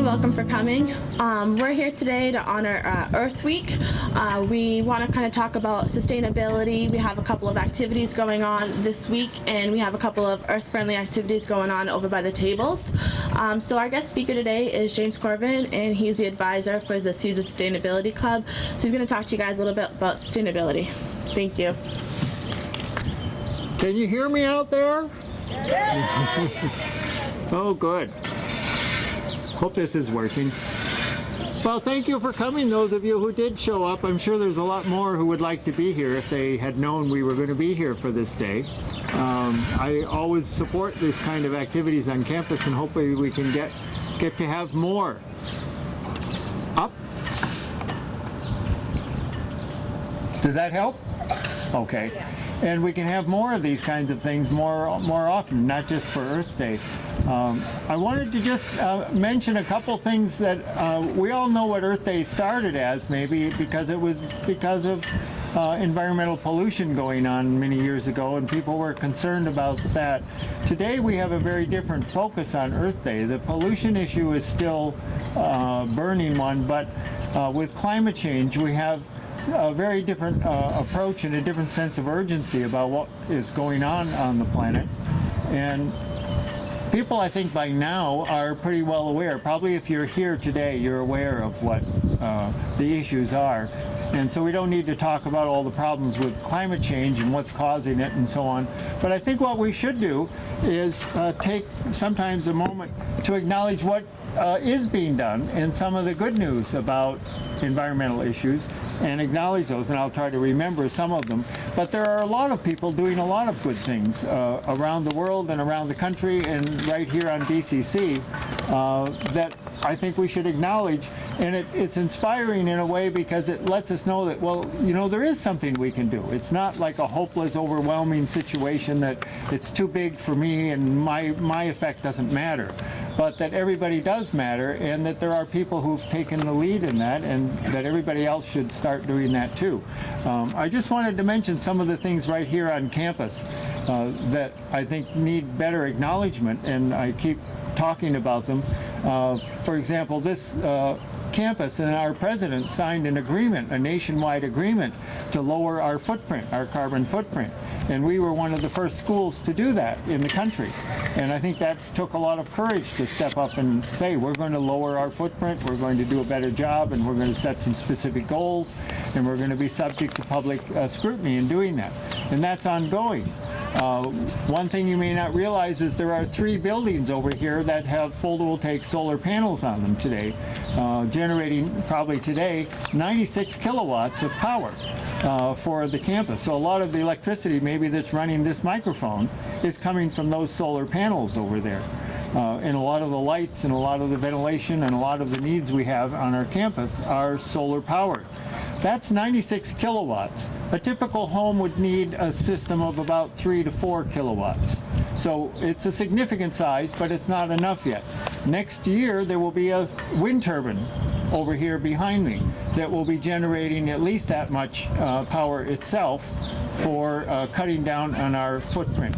everybody. Welcome for coming. Um, we're here today to honor uh, Earth Week. Uh, we want to kind of talk about sustainability. We have a couple of activities going on this week, and we have a couple of earth-friendly activities going on over by the tables. Um, so our guest speaker today is James Corbin, and he's the advisor for the Caesar Sustainability Club. So he's going to talk to you guys a little bit about sustainability. Thank you. Can you hear me out there? oh, good. Hope this is working. Well, thank you for coming, those of you who did show up. I'm sure there's a lot more who would like to be here if they had known we were going to be here for this day. Um, I always support this kind of activities on campus and hopefully we can get, get to have more. Up. Does that help? Okay. And we can have more of these kinds of things more, more often, not just for Earth Day. Um, I wanted to just uh, mention a couple things that uh, we all know what Earth Day started as, maybe because it was because of uh, environmental pollution going on many years ago and people were concerned about that. Today we have a very different focus on Earth Day. The pollution issue is still a burning one, but uh, with climate change we have a very different uh, approach and a different sense of urgency about what is going on on the planet. And people, I think, by now are pretty well aware. Probably if you're here today, you're aware of what uh, the issues are. And so we don't need to talk about all the problems with climate change and what's causing it and so on. But I think what we should do is uh, take sometimes a moment to acknowledge what uh, is being done and some of the good news about environmental issues and acknowledge those and I'll try to remember some of them. But there are a lot of people doing a lot of good things uh, around the world and around the country and right here on BCC uh, that I think we should acknowledge. And it, it's inspiring in a way because it lets us know that well you know there is something we can do. It's not like a hopeless overwhelming situation that it's too big for me and my my effect doesn't matter but that everybody does matter and that there are people who've taken the lead in that and that everybody else should start doing that too. Um, I just wanted to mention some of the things right here on campus uh, that I think need better acknowledgement and I keep talking about them. Uh, for example, this uh, campus and our president signed an agreement, a nationwide agreement to lower our footprint, our carbon footprint. And we were one of the first schools to do that in the country. And I think that took a lot of courage to step up and say, we're going to lower our footprint, we're going to do a better job, and we're going to set some specific goals, and we're going to be subject to public uh, scrutiny in doing that. And that's ongoing. Uh, one thing you may not realize is there are three buildings over here that have photovoltaic solar panels on them today, uh, generating probably today 96 kilowatts of power uh, for the campus. So a lot of the electricity maybe that's running this microphone is coming from those solar panels over there. Uh, and a lot of the lights and a lot of the ventilation and a lot of the needs we have on our campus are solar powered. That's 96 kilowatts. A typical home would need a system of about 3 to 4 kilowatts. So it's a significant size, but it's not enough yet. Next year, there will be a wind turbine over here behind me that will be generating at least that much uh, power itself for uh, cutting down on our footprint.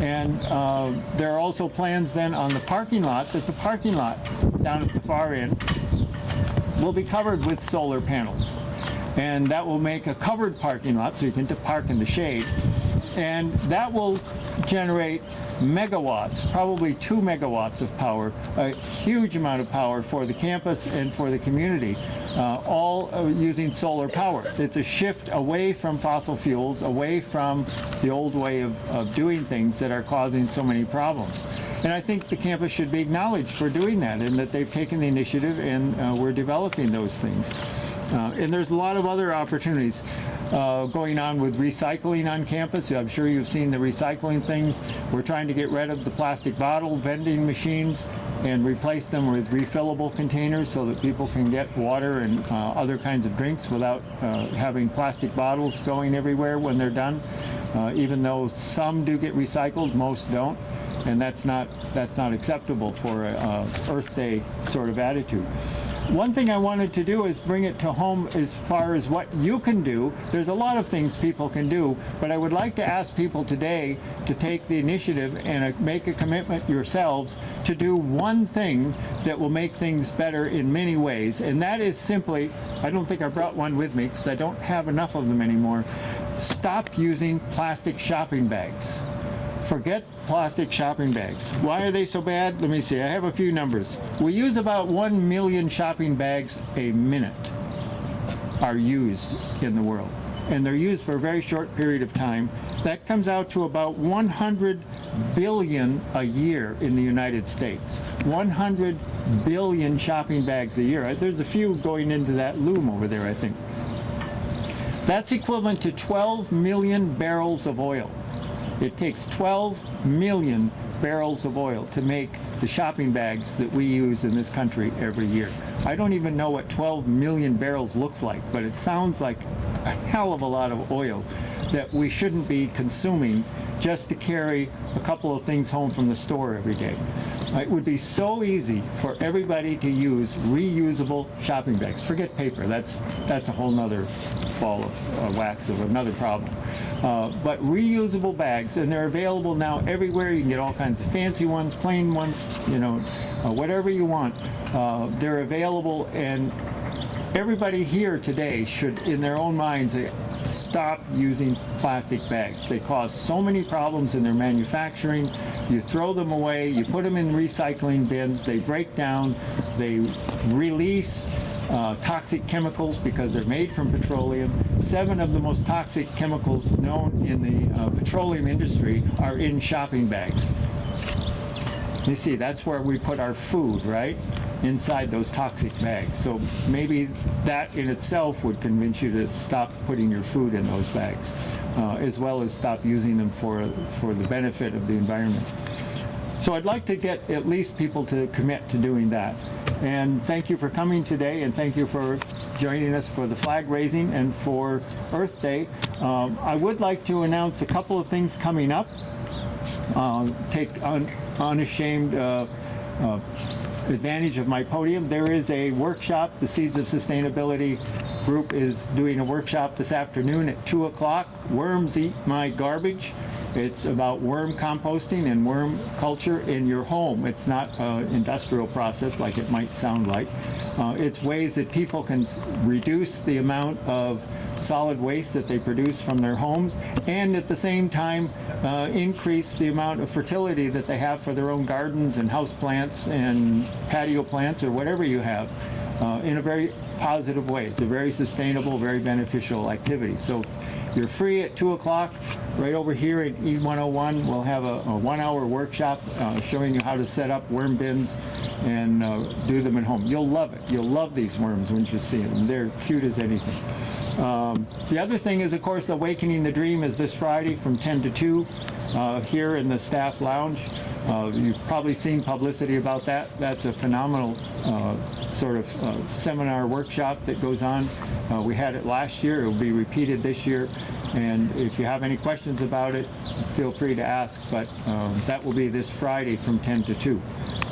And uh, there are also plans then on the parking lot that the parking lot down at the far end will be covered with solar panels. And that will make a covered parking lot so you can park in the shade. And that will generate megawatts, probably two megawatts of power, a huge amount of power for the campus and for the community, uh, all uh, using solar power. It's a shift away from fossil fuels, away from the old way of, of doing things that are causing so many problems. And I think the campus should be acknowledged for doing that and that they've taken the initiative and uh, we're developing those things. Uh, and there's a lot of other opportunities uh, going on with recycling on campus. I'm sure you've seen the recycling things. We're trying to get rid of the plastic bottle vending machines and replace them with refillable containers so that people can get water and uh, other kinds of drinks without uh, having plastic bottles going everywhere when they're done. Uh, even though some do get recycled, most don't. And that's not, that's not acceptable for a, a Earth Day sort of attitude. One thing I wanted to do is bring it to home as far as what you can do. There's a lot of things people can do, but I would like to ask people today to take the initiative and uh, make a commitment yourselves to do one thing that will make things better in many ways. And that is simply, I don't think I brought one with me because I don't have enough of them anymore. Stop using plastic shopping bags. Forget plastic shopping bags. Why are they so bad? Let me see. I have a few numbers. We use about 1 million shopping bags a minute are used in the world. And they're used for a very short period of time. That comes out to about 100 billion a year in the United States. 100 billion shopping bags a year. There's a few going into that loom over there, I think. That's equivalent to 12 million barrels of oil. It takes 12 million barrels of oil to make the shopping bags that we use in this country every year. I don't even know what 12 million barrels looks like, but it sounds like a hell of a lot of oil that we shouldn't be consuming just to carry a couple of things home from the store every day. It would be so easy for everybody to use reusable shopping bags. Forget paper, that's, that's a whole nother ball of uh, wax of another problem. Uh, but reusable bags, and they're available now everywhere. You can get all kinds of fancy ones, plain ones, you know, uh, whatever you want. Uh, they're available, and everybody here today should, in their own minds, stop using plastic bags. They cause so many problems in their manufacturing. You throw them away, you put them in recycling bins, they break down, they release uh, toxic chemicals because they're made from petroleum. Seven of the most toxic chemicals known in the uh, petroleum industry are in shopping bags. You see, that's where we put our food, right? Inside those toxic bags. So maybe that in itself would convince you to stop putting your food in those bags, uh, as well as stop using them for, for the benefit of the environment. So I'd like to get at least people to commit to doing that. And thank you for coming today, and thank you for joining us for the flag raising and for Earth Day. Um, I would like to announce a couple of things coming up. Uh, take un unashamed uh, uh, advantage of my podium. There is a workshop, the Seeds of Sustainability group is doing a workshop this afternoon at 2 o'clock. Worms Eat My Garbage. It's about worm composting and worm culture in your home. It's not an industrial process like it might sound like. Uh, it's ways that people can reduce the amount of solid waste that they produce from their homes and at the same time uh, increase the amount of fertility that they have for their own gardens and house plants and patio plants or whatever you have uh, in a very positive way. It's a very sustainable, very beneficial activity. So you're free at 2 o'clock. Right over here at E101, we'll have a, a one-hour workshop uh, showing you how to set up worm bins and uh, do them at home. You'll love it. You'll love these worms when you see them. They're cute as anything. Um, the other thing is, of course, Awakening the Dream is this Friday from 10 to 2 uh, here in the staff lounge. Uh, you've probably seen publicity about that. That's a phenomenal uh, sort of uh, seminar workshop that goes on. Uh, we had it last year. It will be repeated this year. And if you have any questions about it, feel free to ask. But um, that will be this Friday from 10 to 2.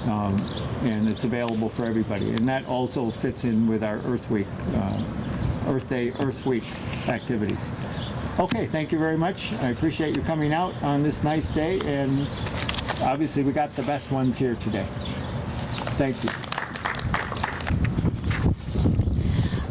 Um, and it's available for everybody. And that also fits in with our Earth Week uh, Earth Day, Earth Week activities. Okay, thank you very much. I appreciate you coming out on this nice day, and obviously we got the best ones here today. Thank you.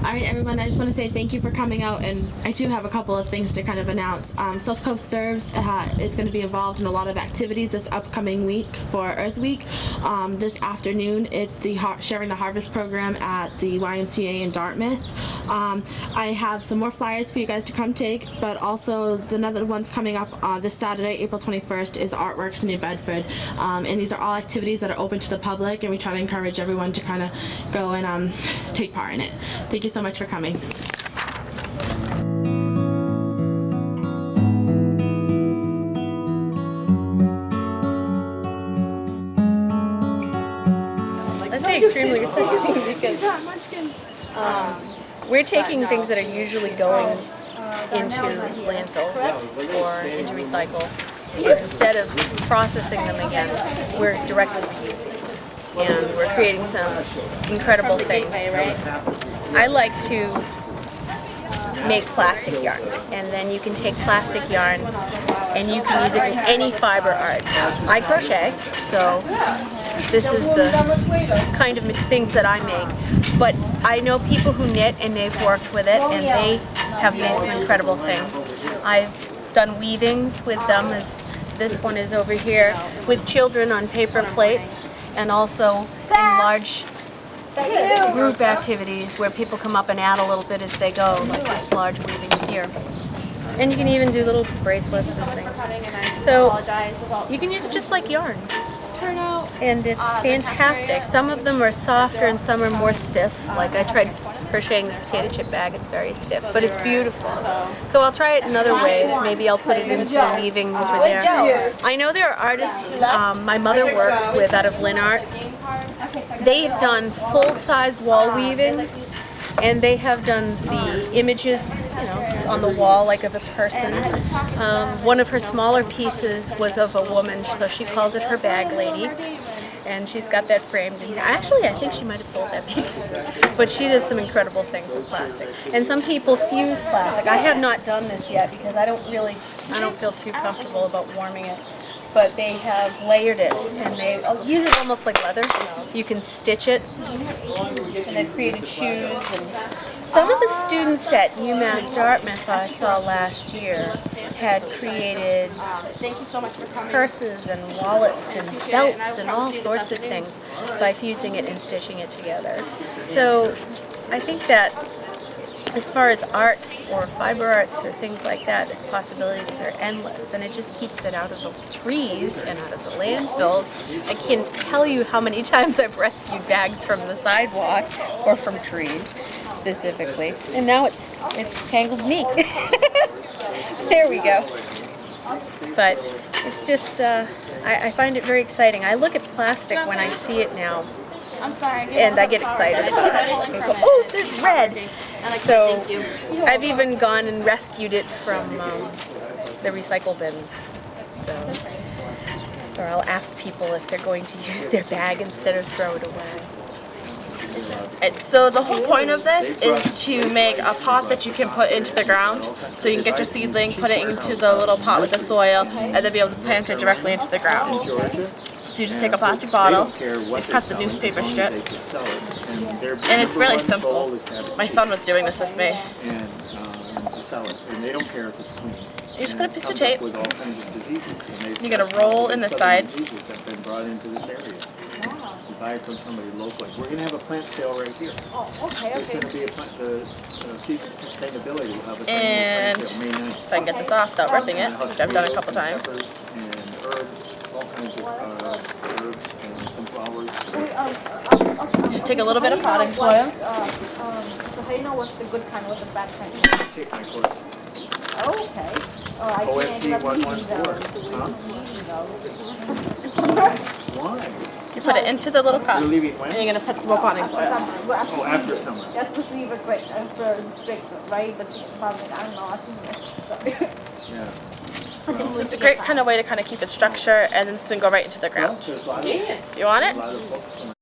All right, everyone, I just want to say thank you for coming out, and I do have a couple of things to kind of announce. Um, South Coast Serves uh, is going to be involved in a lot of activities this upcoming week for Earth Week. Um, this afternoon, it's the Sharing the Harvest program at the YMCA in Dartmouth. Um, I have some more flyers for you guys to come take, but also the another one's coming up uh, this Saturday, April 21st, is Artworks in New Bedford. Um, and these are all activities that are open to the public, and we try to encourage everyone to kind of go and um, take part in it. Thank you so much for coming. I say extremely recycling because um, we're taking things that are usually going into landfills or into recycle. And instead of processing them again, we're directly reusing them. and we're creating some incredible things. I like to make plastic yarn, and then you can take plastic yarn and you can use it in any fiber art. I crochet, so this is the kind of things that I make. But I know people who knit and they've worked with it and they have made some incredible things. I've done weavings with them as this one is over here with children on paper plates and also in large group activities where people come up and add a little bit as they go, like this large weaving here. And you can even do little bracelets and things. So you can use it just like yarn. And it's fantastic. Some of them are softer and some are more stiff. Like I tried crocheting this potato chip bag, it's very stiff, but it's beautiful. So I'll try it in other ways. Maybe I'll put it into the weaving over there. I know there are artists um, my mother works with out of Lynn Arts. They've done full-sized wall weavings and they have done the images, you know, on the wall like of a person. Um, one of her smaller pieces was of a woman, so she calls it her bag lady. And she's got that framed. And actually, I think she might have sold that piece. But she does some incredible things with plastic. And some people fuse plastic. I have not done this yet because I don't really, I don't feel too comfortable about warming it but they have layered it and they use it almost like leather. You can stitch it and they've created shoes and some of the students at UMass Dartmouth I saw last year had created purses and wallets and belts and all sorts of things by fusing it and stitching it together. So I think that as far as art or fiber arts or things like that, the possibilities are endless and it just keeps it out of the trees and out of the landfills. I can't tell you how many times I've rescued bags from the sidewalk or from trees specifically. And now it's it's tangled me. there we go. But it's just, uh, I, I find it very exciting. I look at plastic when I see it now I'm sorry. and I get excited. Oh, there's red. So I've even gone and rescued it from um, the recycle bins. So, or I'll ask people if they're going to use their bag instead of throw it away. And so the whole point of this is to make a pot that you can put into the ground. So you can get your seedling, put it into the little pot with the soil, and then be able to plant it directly into the ground. So you just take a plastic bottle, you cut the newspaper strips, and it's really simple. My son was doing this with me. And, to they don't care if it's clean. You just put a piece of tape. You're gonna roll in the side. You buy it from somebody locally. We're gonna have a plant sale right here. Oh, okay, okay. gonna be a plant, the, uh, Sustainability a And plant sale. If I can get this off without ripping it, which I've done a couple times. And herbs, all kinds of, uh, herbs and some flowers. Just take a little bit of potting soil. Uh, um, so how you know what's the good kind, what's the bad kind? Take my course. Okay. Oh, I can't OFD give up one one eating four, those. huh? Why? You put it into the little cup, You're leaving when? you're gonna put some more potting soil. Well, Oh, after summer. That's supposed to leave it quick, after strict, right? But probably, I don't know, I think it's, Yeah. It's a great kind of way to kind of keep its structure and then go right into the ground. There's a lot of, You want it?